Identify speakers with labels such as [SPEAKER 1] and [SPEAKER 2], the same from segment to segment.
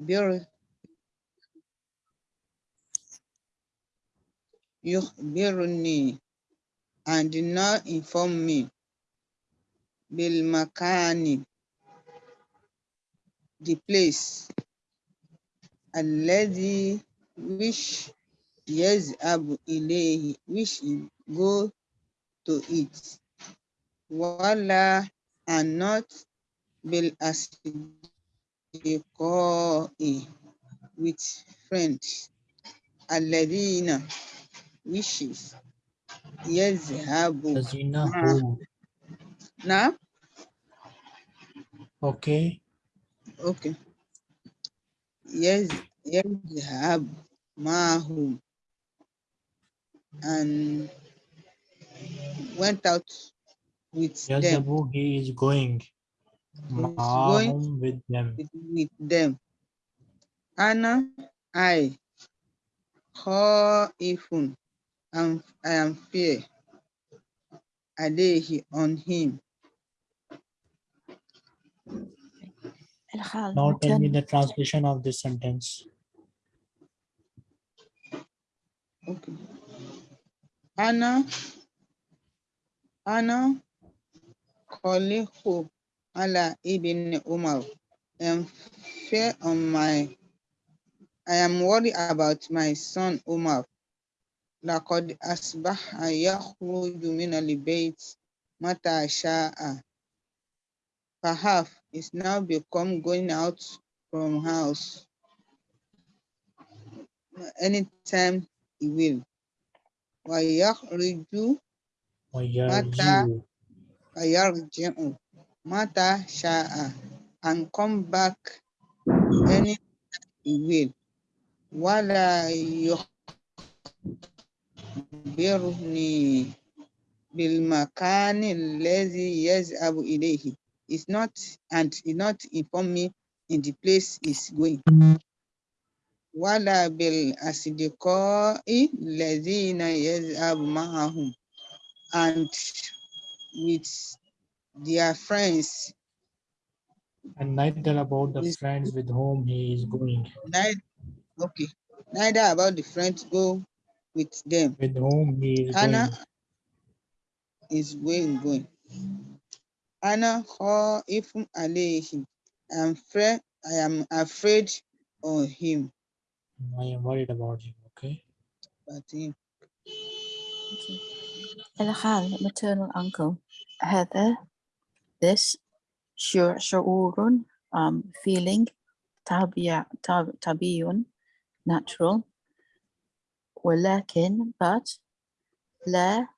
[SPEAKER 1] يخبر يخبرني and did not inform me بالمكان the place الذي which يذهب إليه which he go to it ولا and not liqa'i with friends. Aladina
[SPEAKER 2] wishes.
[SPEAKER 1] yazhabu
[SPEAKER 2] yazinahu
[SPEAKER 1] now
[SPEAKER 2] okay.
[SPEAKER 1] Okay. Yes yes have mahum and went out with yes,
[SPEAKER 2] them. he is going.
[SPEAKER 1] Mom
[SPEAKER 2] going with them.
[SPEAKER 1] With them. Anna, I, Khaifun, I am fear. I lay he on him.
[SPEAKER 2] Now tell me the translation of this sentence.
[SPEAKER 1] Okay. Anna, Anna, Khalihu ala ibn Umar. I am fear on my, I am worried about my son Umar. لقد أصبح يخرج من البيت متى شاء. Perhaps is now become going out from house anytime he will. ويخرج
[SPEAKER 2] وَيَرْجِعُ
[SPEAKER 1] ويرجع matter shall and come back any he will. Wala yukhbirni bil makani lazi yaz'abu ilayhi. It's not and it not inform me in the place is going. Wala bil asidikoi yez abu ma'ahum. And with their friends.
[SPEAKER 2] And neither about the friends with whom he is going.
[SPEAKER 1] Neither, okay. Neither about the friends go with them.
[SPEAKER 2] With whom he is
[SPEAKER 1] Anna
[SPEAKER 2] going.
[SPEAKER 1] is going going. Anna ifum alayhim. I'm afraid I am afraid of him.
[SPEAKER 2] I am worried about him, okay?
[SPEAKER 1] But him.
[SPEAKER 3] Okay. Elhan, maternal uncle. Heather, this شعور شعور um, feeling طبيع طب- طبيعي natural ولكن but لا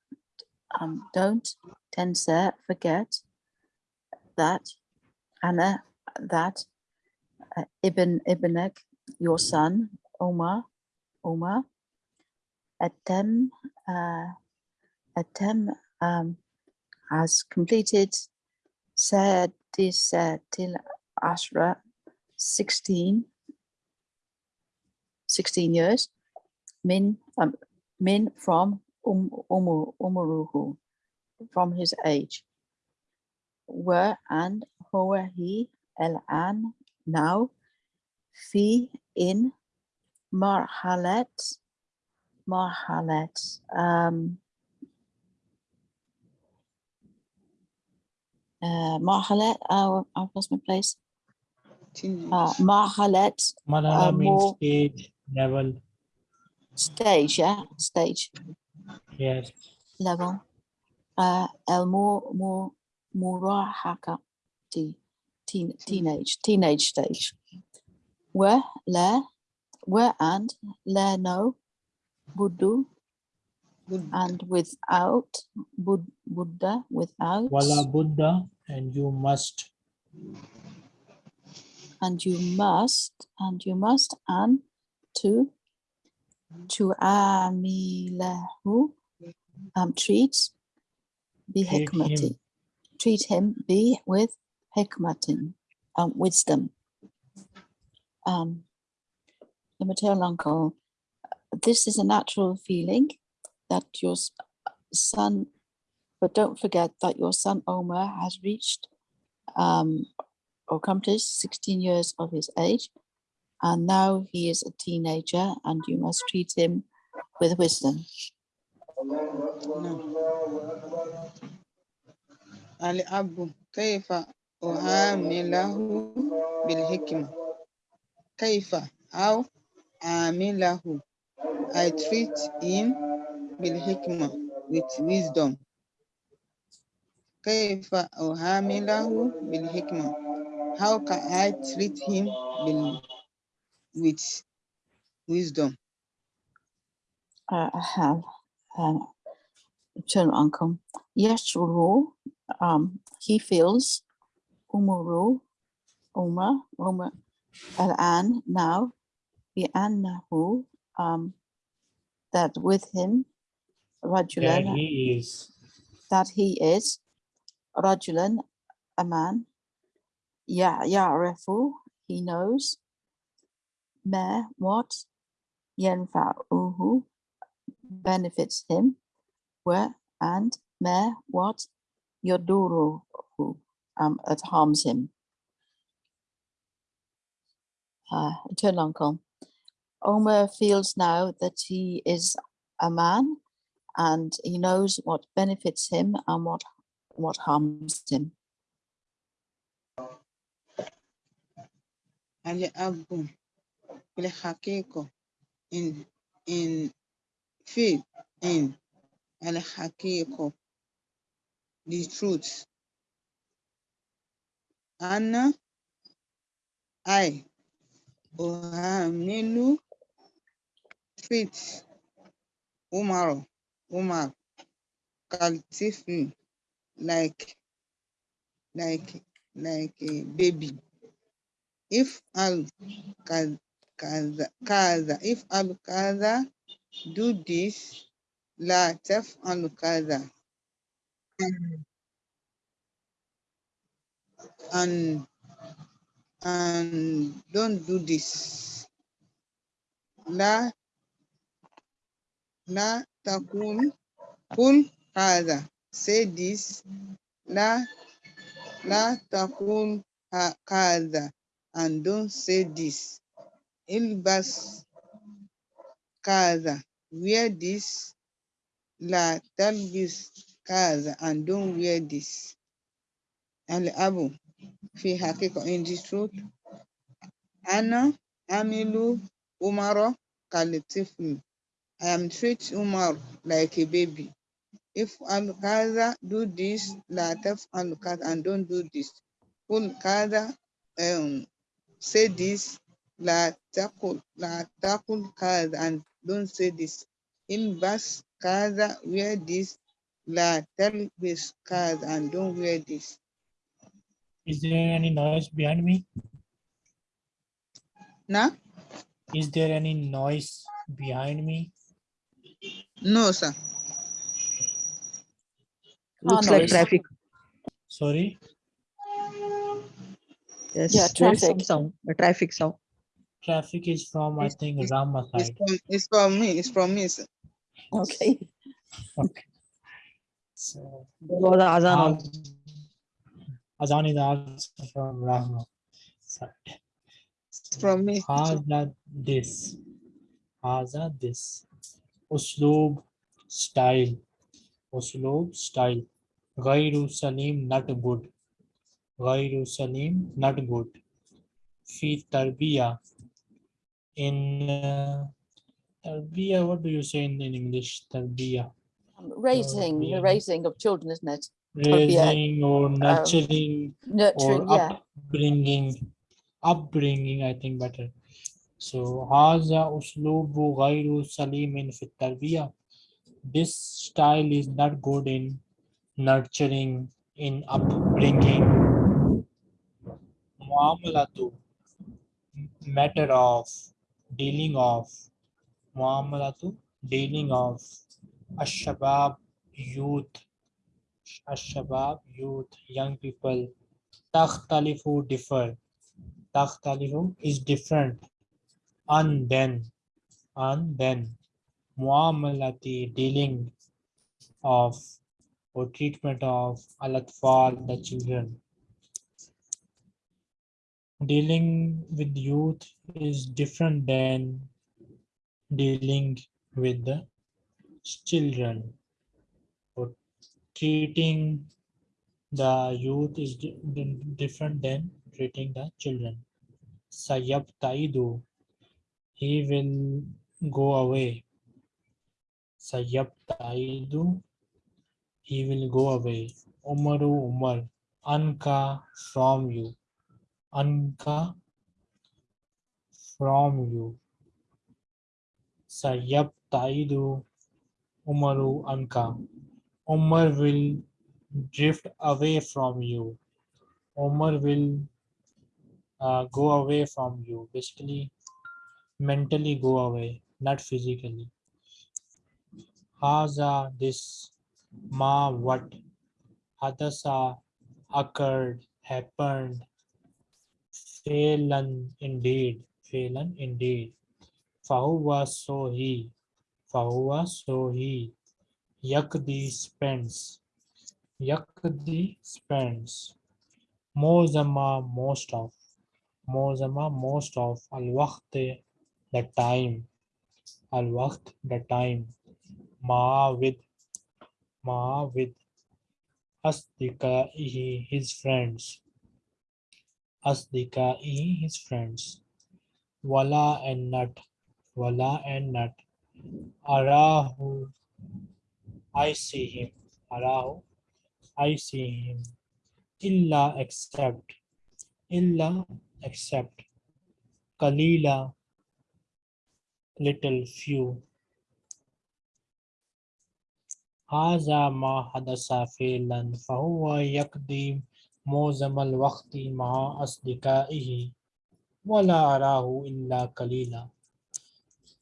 [SPEAKER 3] um, don't تنسى forget that أنا that uh, ابن ابنك your son Omar Omar أتم uh, أتم um, has completed said this uh, till Ashra 16, 16 years, men, um, men from um, Umur, Umuruhu, from his age, were and who were he, El An, now, fi in marhalat, marhalat, um, Uh, marhalet, uh, I've lost my place. Uh,
[SPEAKER 2] Marhalet.
[SPEAKER 3] Uh,
[SPEAKER 2] means stage, level.
[SPEAKER 3] Stage, yeah, stage.
[SPEAKER 2] Yes.
[SPEAKER 3] Level. Uh, El Mur Murahaka, teen, teenage, teenage stage. Where, le, where and, le no, budu, and without, bud, Buddha, without.
[SPEAKER 2] Wala Buddha and you must.
[SPEAKER 3] and you must and you must and to to amilahu um treat be hikmati treat him be with hikmatin um wisdom. Um the maternal uncle this is a natural feeling that your son but don't forget that your son omar has reached um or accomplished 16 years of his age and now he is a teenager and you must treat him with wisdom.
[SPEAKER 1] نعم الأب كيف أعامله بالحكمة كيف أو أعامله I treat him بالحكمة with wisdom كيف أعامله بالحكمة How can I treat him بال... with wisdom
[SPEAKER 3] Uh, I have um, maternal uncle. Yeshuru, um, he feels Umuru, Uma, Uma, Al-An, now, Bi'annahu, um, that with him,
[SPEAKER 2] That
[SPEAKER 3] Rajulan,
[SPEAKER 2] he is.
[SPEAKER 3] that he is, Rajulan, a man, Ya Ya'rifu, he knows, Ma, what, Yenfa Yanfa'uhu, benefits him, where, and, Ma, what, Yaduru, um, it harms him. Uh, eternal uncle. Omer feels now that he is a man and he knows what benefits him and what what harms him.
[SPEAKER 1] الأب في الحقيقة in in faith in الحقيقة the truth أنا I أعمل treat عمر عمر كالطفل like like like a baby. If al kaza if al kaza do this la taf'al kaza and and don't do this. La la takun kul kaza say this. La la takun kaza. And don't say this. Ilbas kaza. Wear this. La talbis kaza. And don't wear this. Al abu fi hakika in the truth ana amilu umaro kalitiflu I am treat Umar like a baby. If al kaza do this, la taf al kaza and don't do this. Kul kaza um say this, la takul la takul kaza and don't say this. In bas kaza wear this, la talbis kaza and don't wear this.
[SPEAKER 2] Is there any noise behind me?
[SPEAKER 1] Nah?
[SPEAKER 2] Is there any noise behind me?
[SPEAKER 1] No, sir.
[SPEAKER 4] Looks
[SPEAKER 3] Car
[SPEAKER 4] like
[SPEAKER 3] noise.
[SPEAKER 4] traffic.
[SPEAKER 2] Sorry,
[SPEAKER 4] Yes,
[SPEAKER 3] Yeah,
[SPEAKER 4] there is some
[SPEAKER 3] traffic.
[SPEAKER 4] sound, a traffic sound.
[SPEAKER 2] traffic is from, I
[SPEAKER 1] It's-
[SPEAKER 2] think,
[SPEAKER 1] it's-
[SPEAKER 2] Rahma
[SPEAKER 1] It's from it's from me, it's from me, sir.
[SPEAKER 3] Okay.
[SPEAKER 2] Okay. So,
[SPEAKER 4] There was a azan also.
[SPEAKER 2] Azan is also from Rahma side.
[SPEAKER 1] It's from me.
[SPEAKER 2] Haza this. Haza this. Usloob style. Usloob style. Gairu Salim not good. Gairu Salim not good. Fi tarbiya. In uh, tarbiya, what do you say in, in English? Tarbiya.
[SPEAKER 3] Um, Raising, the raising of children, isn't it? Tarbiya,
[SPEAKER 2] Raising or nurturing
[SPEAKER 3] Nurturing,
[SPEAKER 2] or
[SPEAKER 3] yeah.
[SPEAKER 2] upbringing upbringing i think better so haza uslubu ghayru salimin fi tarbiya this style is not good in nurturing in upbringing. Muamalatu matter of dealing of muamalatu dealing of ashabab youth ashabab youth young people. Takhtalifu differ. Takhtalifu is different. And then and then muamalati dealing of or treatment of al-atfal the children dealing with youth is different than dealing with the children. Or treating the youth is di- di- different than treating the children. Sayabtaidu, he will go away. Sayabtaidu, he will go away. Umaru Umar, Anka from you. Anka from you. Sayabtaidu Umaru Anka. Umar will drift away from you. Umar will uh, go away from you. Basically, mentally go away, not physically. Haza, this, ma, what, hadasa, occurred, happened, Phelan indeed, Phelan indeed. Fahuwa so he, Fahuwa so he. Yakdi spends, Yakdi spends. Mozama most of, Mozama most of. Al the time, Al the time. Ma with, Ma with. Asdikaihi his friends. Asdikai his friends. Wala and nut. Wala and nut. Arahu I see him. Arahu I see him. Illa except. Illa except. Kalila little few. هذا ما حدث فعلا فهو يقضي معظم الوقت مع أصدقائه ولا أراه إلا قليلا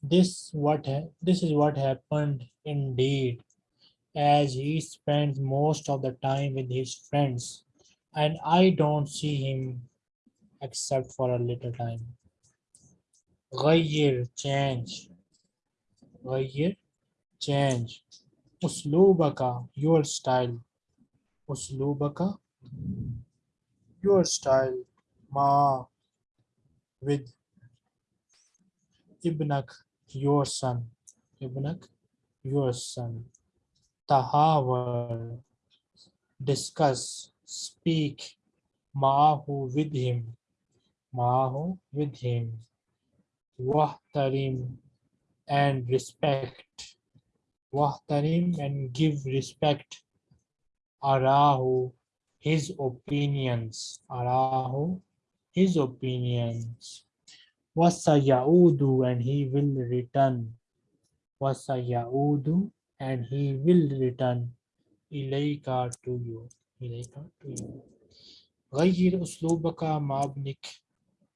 [SPEAKER 2] This what ha- this is what happened indeed as he spends most of the time with his friends and I don't see him except for a little time. غير change غير change uslubaka, your style. Uslubaka, your style. Ma, with ibnak, your son. Ibnak, your son. Tahawar, discuss, speak, Ma'ahu with him. Ma'ahu with him. Wahtarim and respect واحترم and give respect أراه his opinions أراه his opinions وسيعود and he will return وسيعود and he will return إليك to you إليك to you غير أسلوبك مع ابنك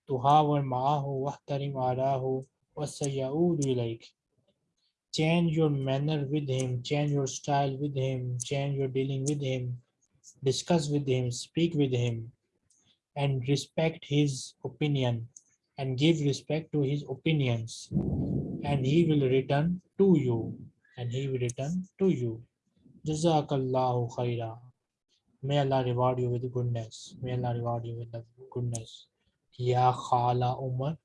[SPEAKER 2] تحاور معه واحترم آراه وسيعود إليك change your manner with him change your style with him change your dealing with him discuss with him speak with him and respect his opinion and give respect to his opinions. And he will return to you and he will return to you. Jazakallahu khaira may allah reward you with goodness. May allah reward you with goodness. Ya khala umar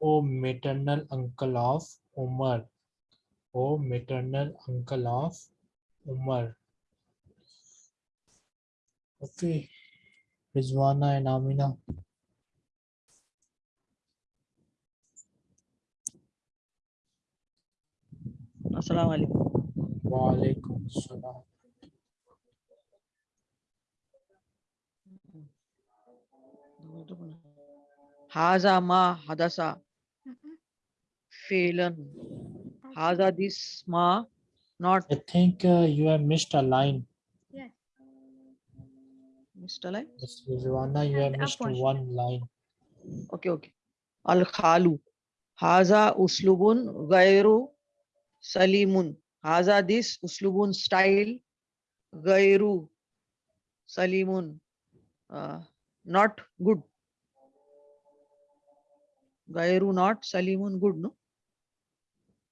[SPEAKER 2] o maternal uncle of umar maternal uncle of umar okay rizwana and amina
[SPEAKER 4] Assalamu alaikum.
[SPEAKER 2] wa alaikum assalam
[SPEAKER 4] Haza ma hadasa. Phelan. Haza this ma not
[SPEAKER 2] i think uh, you have missed a line
[SPEAKER 4] Mr. Lai.
[SPEAKER 2] Miss Rizwana, you have
[SPEAKER 5] the
[SPEAKER 2] missed one line
[SPEAKER 4] Okay, okay. Al khalu. Haza uslubun gairu salimun. Haza this uslubun style gairu salimun. Uh, not good. Gairu not salimun good, no?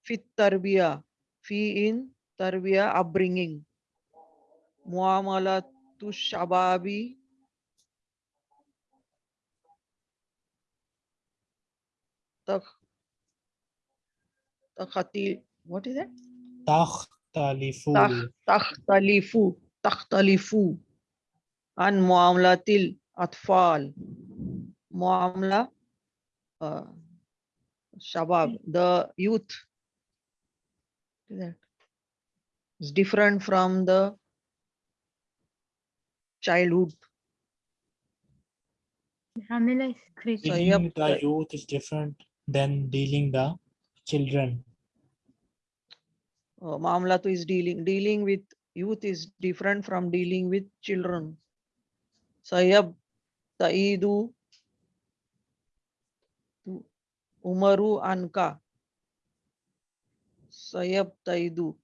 [SPEAKER 4] Fit tarbiya. Fi in tarbiya upbringing. Muamalatu shababi tak takhati what is that?
[SPEAKER 2] Takhtalifu.
[SPEAKER 4] Takh- takhtalifu takhtalifu. An muamlatil atfal. Muamla uh, shabab the youth that is different from the childhood
[SPEAKER 5] Hamila.
[SPEAKER 4] So,
[SPEAKER 5] children.
[SPEAKER 4] yep,
[SPEAKER 2] dealing the youth is different than dealing the children
[SPEAKER 4] uh, Mamlatu is dealing dealing with youth is different from dealing with children. Sayab Taidu tu- Umaru Anka. Sayab Taidu.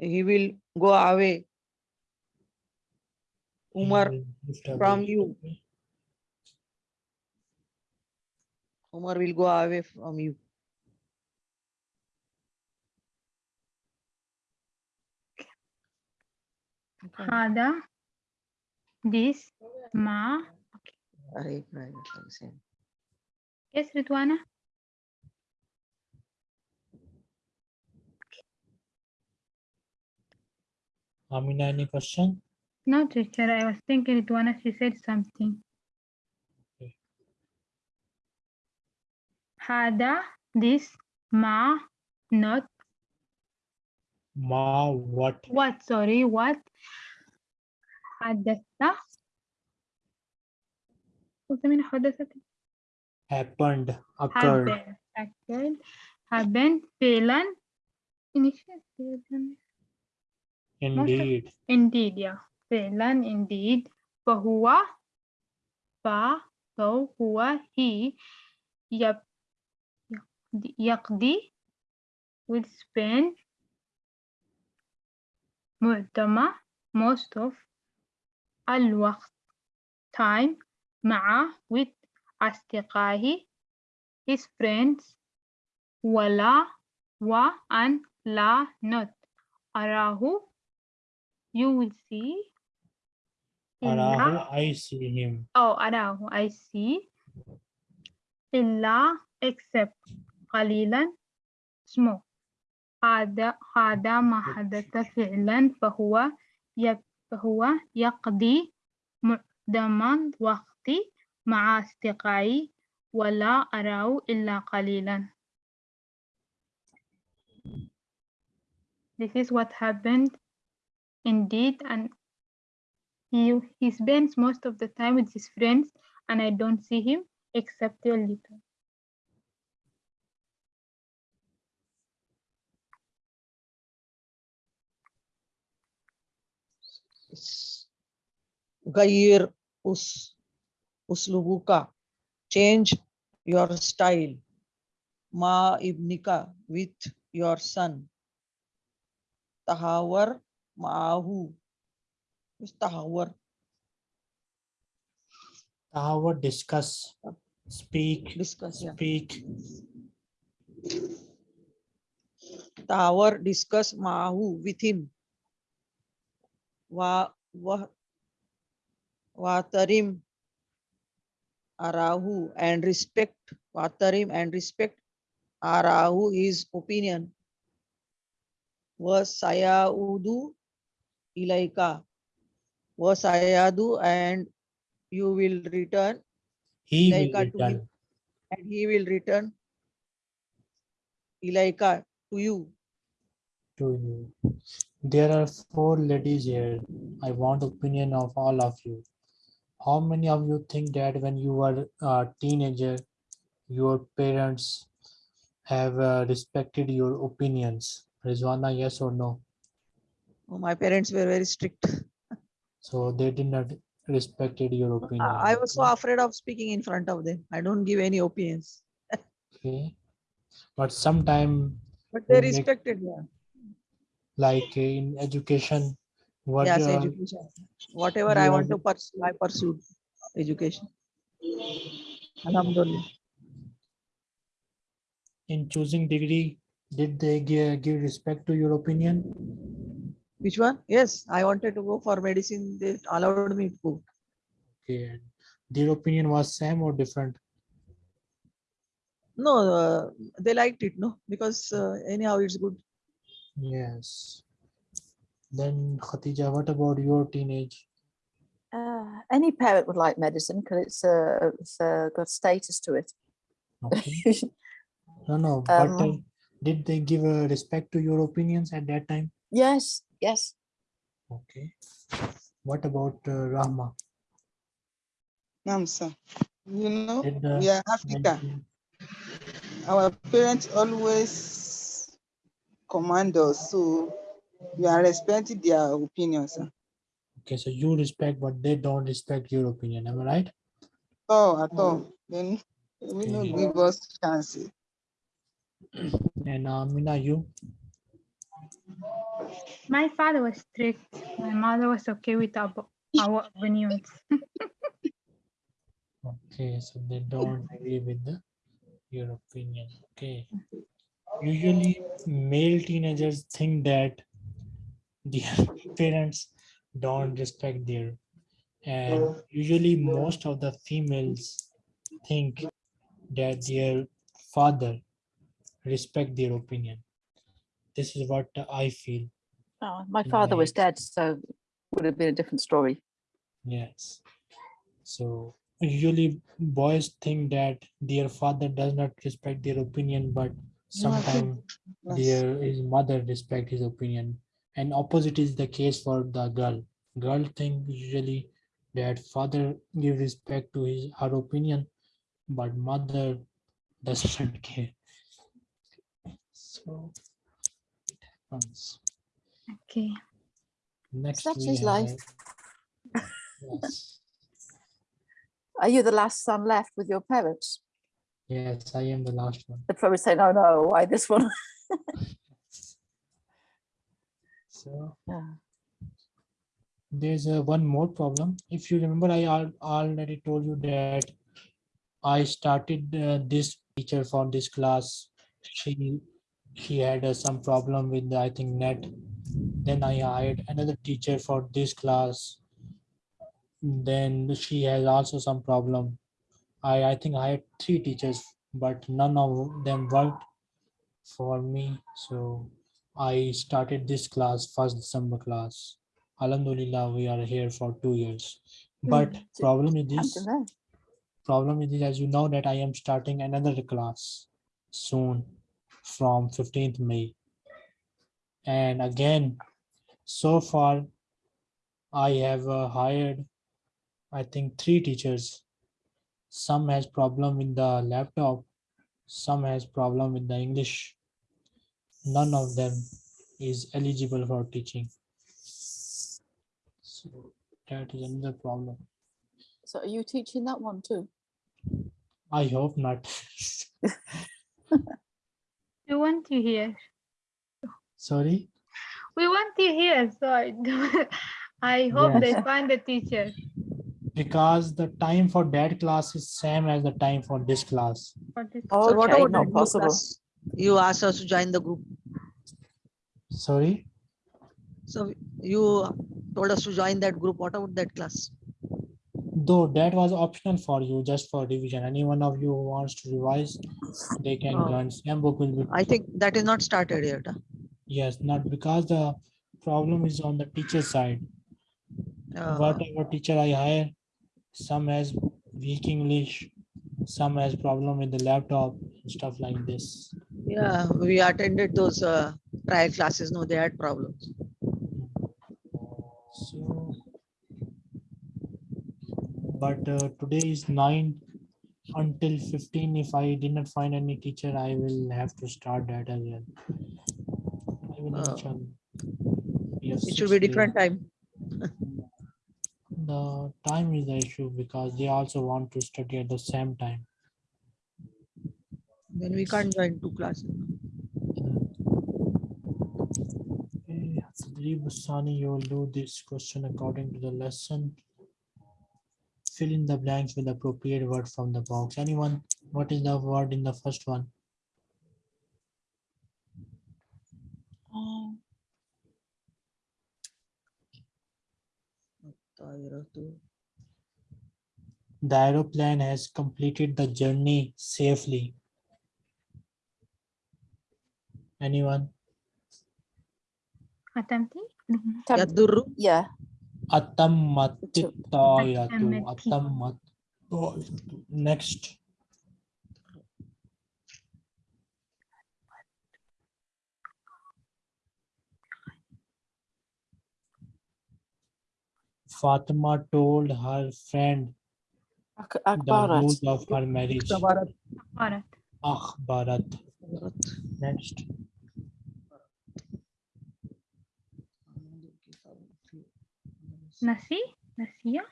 [SPEAKER 4] He will go away. Umar from you. Umar will go away from you. Okay.
[SPEAKER 5] Hada, this, ma.
[SPEAKER 4] Right, right, right.
[SPEAKER 5] Yes, Rizwana?
[SPEAKER 2] Amina, any question?
[SPEAKER 5] No, teacher. I was thinking it when she said something.
[SPEAKER 2] Okay.
[SPEAKER 5] Hada, this, ma, not.
[SPEAKER 2] Ma, what?
[SPEAKER 5] What, sorry, what? Hadatha. What do you mean, hadatha?
[SPEAKER 2] Happened, occurred.
[SPEAKER 5] Happened, happened, filan, initial,
[SPEAKER 2] Indeed.
[SPEAKER 5] Indeed, yeah. فعلا indeed. فهو ف so هو he يب يقضي, يقضي will spend معظم most of الوقت time مع with أصدقائه his friends ولا و and لا not أراه you will see
[SPEAKER 2] Arahu, I see him.
[SPEAKER 5] Oh, أراه I see إلا except قليلا. Small. هذا هذا ما حدث فعلا. فهو فهو يقضي معظم الوقت مع أصدقائي ولا أراه إلا قليلا. This is what happened indeed and he, he spends most of the time with his friends and I don't see him except a little.
[SPEAKER 4] Gair us uslubuka. Change your style. Ma ibnika with your son. Tahawar ma'ahu. Who's tahawar?
[SPEAKER 2] Tahawar, discuss, speak,
[SPEAKER 4] Discuss. Yeah.
[SPEAKER 2] speak.
[SPEAKER 4] Tahawar discuss Mahu with him. Wa wa watarim arahu and respect watarim and respect arahu his opinion was saya sayaudu ilaika was sayadu and you will return
[SPEAKER 2] He will
[SPEAKER 4] Ilaika to him. and he will return ilaika to you
[SPEAKER 2] to you. There are four ladies here. I want opinion of all of you. How many of you think that when you were a teenager, your parents have uh, respected your opinions? Rizwana, yes or no?
[SPEAKER 4] Oh, my parents were very strict
[SPEAKER 2] So they did not respected your opinion.
[SPEAKER 4] I I was so afraid of speaking in front of them. I don't give any opinions,
[SPEAKER 2] Okay. But sometime
[SPEAKER 4] but they
[SPEAKER 2] You make-
[SPEAKER 4] respected. Yeah.
[SPEAKER 2] like in education, what
[SPEAKER 4] Yes,
[SPEAKER 2] uh,
[SPEAKER 4] education. Whatever I want to pursue, I pursued education. Alhamdulillah.
[SPEAKER 2] in choosing degree, did they give, give respect to your opinion?
[SPEAKER 4] Which one? Yes, I wanted to go for medicine. They allowed me to go.
[SPEAKER 2] Okay. and Their opinion was same or different?
[SPEAKER 4] No, uh, they liked it, no, because uh, anyhow it's good.
[SPEAKER 2] Yes. Then Khatija, what about your teenage?
[SPEAKER 3] Uh, any parent would like medicine because it's, uh, it's uh, got status to it.
[SPEAKER 2] Okay. No, no, but uh,
[SPEAKER 3] Um,
[SPEAKER 2] did they give a respect to your opinions at that time?
[SPEAKER 3] yes, yes.
[SPEAKER 2] Okay. What about uh, Rahma?
[SPEAKER 1] Naam, sir. You know,
[SPEAKER 2] Did the
[SPEAKER 1] we are Africa.
[SPEAKER 2] medicine-
[SPEAKER 1] Our parents always command us, so we are respecting their opinions. sir.
[SPEAKER 2] Okay, so you respect, but they don't respect your opinion. Am I right?
[SPEAKER 1] Oh, at all. Then we no
[SPEAKER 2] Okay.
[SPEAKER 1] give us chance.
[SPEAKER 2] And uh, Mina, you?
[SPEAKER 5] My father was strict. My mother was okay with our, our opinions.
[SPEAKER 2] Okay, so they don't agree with the your opinion. Okay. Usually male teenagers think that their parents don't respect their and usually most of the females think that their father respect their opinion. This is what I feel.
[SPEAKER 3] Oh, my father was dead, so would have been a different story.
[SPEAKER 2] Yes. So usually boys think that their father does not respect their opinion, but
[SPEAKER 1] No, I think
[SPEAKER 2] sometimes
[SPEAKER 1] Yes.
[SPEAKER 2] their his mother respect his opinion. And opposite is the case for the girl. Girl think usually that father give respect to his her opinion, but mother does not care. So it happens.
[SPEAKER 5] Okay.
[SPEAKER 2] Next
[SPEAKER 3] Such
[SPEAKER 2] we
[SPEAKER 3] is life.
[SPEAKER 2] Yes.
[SPEAKER 3] Are you the last son left with your parents?
[SPEAKER 2] Yes, I am the last one.
[SPEAKER 3] They'd probably say, no, no, why this one?
[SPEAKER 2] So
[SPEAKER 3] Yeah.
[SPEAKER 2] there's a one more problem. If you remember, I al- already told you that I started uh, this teacher for this class. She she had uh, some problem with I think net. Then I hired another teacher for this class. Then she has also some problem. I I think I had three teachers, but none of them worked for me. So I started this class first December class. Alhamdulillah, we are here for two years. But
[SPEAKER 3] Mm,
[SPEAKER 2] problem is this, problem is this, as you know that I am starting another class soon from 15th May. And again, so far I have uh, hired, I think three teachers. Some has problem with the laptop, some has problem with the English. None of them is eligible for teaching. So that is another problem.
[SPEAKER 3] So are you teaching that one too?
[SPEAKER 2] I hope not.
[SPEAKER 5] We want you here.
[SPEAKER 2] Sorry.
[SPEAKER 5] We want you here. So I, I hope they find a teacher
[SPEAKER 2] Because the time for that class is same as the time for this class.
[SPEAKER 5] for this.
[SPEAKER 4] Oh, so what about
[SPEAKER 3] not
[SPEAKER 4] that
[SPEAKER 3] possible.
[SPEAKER 4] class? You asked us to join the group.
[SPEAKER 2] Sorry.
[SPEAKER 4] So you told us to join that group. What about that class?
[SPEAKER 2] Though that was optional for you, just for revision. Any one of you who wants to revise, they can
[SPEAKER 4] Oh.
[SPEAKER 2] Same book will be.
[SPEAKER 4] I think that is not started yet.
[SPEAKER 2] Yes, not because the problem is on the teacher side.
[SPEAKER 4] Uh,
[SPEAKER 2] Whatever teacher I hire, some has weak English, some has problem with the laptop, stuff like this.
[SPEAKER 4] Yeah, we attended those uh, trial classes. No, they had problems.
[SPEAKER 2] But uh, today is nine until fifteen. If I did not find any teacher, I will have to start that as well.
[SPEAKER 4] Oh.
[SPEAKER 2] inshallah.
[SPEAKER 4] It should be
[SPEAKER 2] days.
[SPEAKER 4] different time.
[SPEAKER 2] The time is the issue because they also want to study at the same time.
[SPEAKER 4] Then we can't join two classes.
[SPEAKER 2] Okay, Sani, you will do this question according to the lesson. Fill in the blanks with appropriate word from the box. Anyone, what is the word in the first one?
[SPEAKER 3] Um,
[SPEAKER 2] the aeroplane has completed the journey safely. Anyone?
[SPEAKER 4] Attempting.
[SPEAKER 3] Yeah.
[SPEAKER 2] Atamatitoyatu. Atamatoyatu. Next. Fatima told her friend
[SPEAKER 3] Ak Akbarat.
[SPEAKER 2] the news of her marriage.
[SPEAKER 5] Akhbarat.
[SPEAKER 2] Akhbarat. Next.
[SPEAKER 5] Nasi? Nasiya?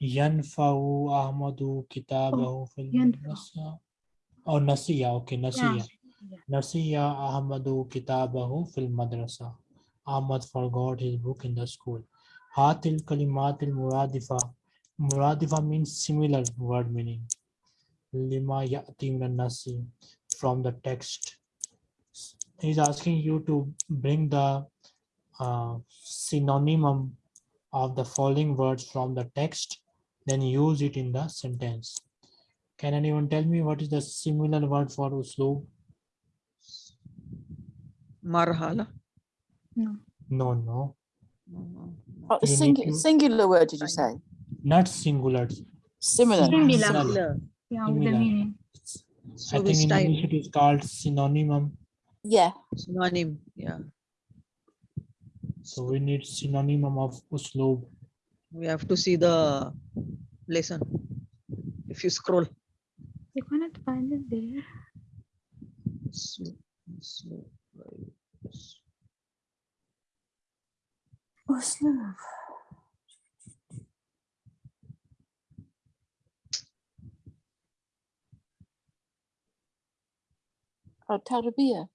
[SPEAKER 2] Yanfa'u Ahmadu kitabahu oh,
[SPEAKER 5] fil
[SPEAKER 2] madrasa. Oh, Nasiya. Okay, Nasiya.
[SPEAKER 5] Yeah.
[SPEAKER 2] Nasiya Ahmadu kitabahu fil madrasa. Ahmad forgot his book in the school. Hatil kalimatil muradifa. Muradifa means similar word meaning. Lima ya'ti nasi. From the text. He's asking you to bring the uh, synonym of the following words from the text, then use it in the sentence. Can anyone tell me what is the similar word for usloob?
[SPEAKER 4] Marhala.
[SPEAKER 5] No.
[SPEAKER 2] No, no.
[SPEAKER 3] Oh, sing
[SPEAKER 2] to...
[SPEAKER 3] singular word, did you say?
[SPEAKER 2] Not singular.
[SPEAKER 3] Similar.
[SPEAKER 5] Similar.
[SPEAKER 2] similar. Similar.
[SPEAKER 5] So
[SPEAKER 2] I think in English it is called synonym.
[SPEAKER 3] Yeah.
[SPEAKER 4] Synonym, yeah
[SPEAKER 2] so we need synonym of usloob
[SPEAKER 4] we have to see the lesson if you scroll
[SPEAKER 5] You cannot find it there.
[SPEAKER 4] Slow- slow, right.
[SPEAKER 3] Usloob. Oh, Tarbiya.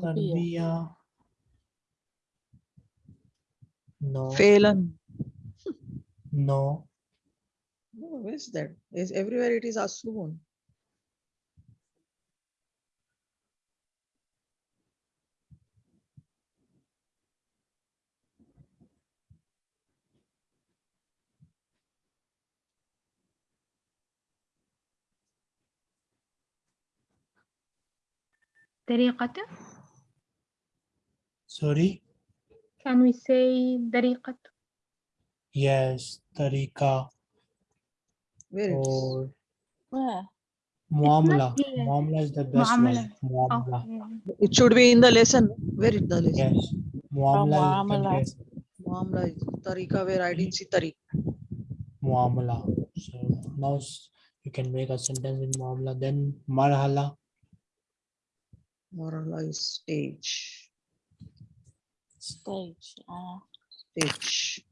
[SPEAKER 2] تربية, No.
[SPEAKER 4] Phelan.
[SPEAKER 2] No.
[SPEAKER 4] No, where is that? Is everywhere it is assumed.
[SPEAKER 5] طريقته
[SPEAKER 2] Sorry?
[SPEAKER 5] Can we say dariqat?
[SPEAKER 2] Yes, tariqa.
[SPEAKER 4] Where
[SPEAKER 2] or
[SPEAKER 3] Where?
[SPEAKER 5] Muamla.
[SPEAKER 2] Muamla is the best
[SPEAKER 5] Muamla.
[SPEAKER 2] one. Muamla.
[SPEAKER 5] Okay.
[SPEAKER 4] It should be in the lesson. Where is the lesson?
[SPEAKER 2] Yes. Muamla, oh, Muamla.
[SPEAKER 3] is
[SPEAKER 2] the.
[SPEAKER 4] Muamla is tariqa where I didn't see tariqa.
[SPEAKER 2] Muamla. So now you can make a sentence in Muamla. Then Marhala.
[SPEAKER 4] Marhala is stage.
[SPEAKER 3] Stage. Uh,
[SPEAKER 4] Stage.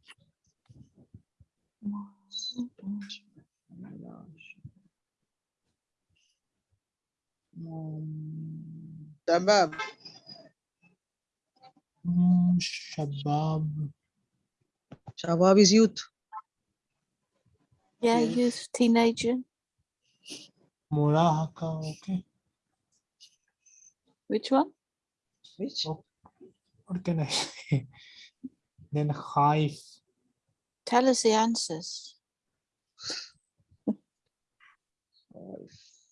[SPEAKER 4] Um,
[SPEAKER 1] Shabab.
[SPEAKER 2] Hmm, shabab
[SPEAKER 4] Shabab is youth.
[SPEAKER 3] yeah,
[SPEAKER 1] Yes.
[SPEAKER 3] youth, teenager.
[SPEAKER 2] murahaka okay
[SPEAKER 3] Which one?
[SPEAKER 4] Which?
[SPEAKER 2] Oh. What can i say then khaif
[SPEAKER 3] Tell us the answers.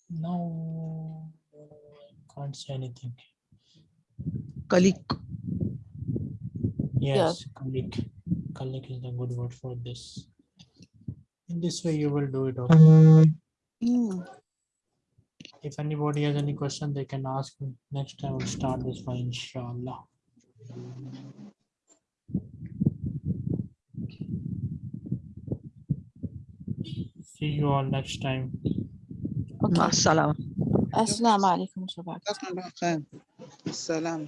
[SPEAKER 2] no I can't say anything.
[SPEAKER 4] Kalik.
[SPEAKER 2] yes kalik. Kalik is the good word for this. In this way you will do it okay
[SPEAKER 3] Mm.
[SPEAKER 2] if anybody has any question they can ask me. Next time we'll start this one inshallah see you all next time
[SPEAKER 3] Okay.
[SPEAKER 4] Assalam.
[SPEAKER 3] Assalamu alaikum. Shabbat.
[SPEAKER 1] جزاكم الله خير. السلام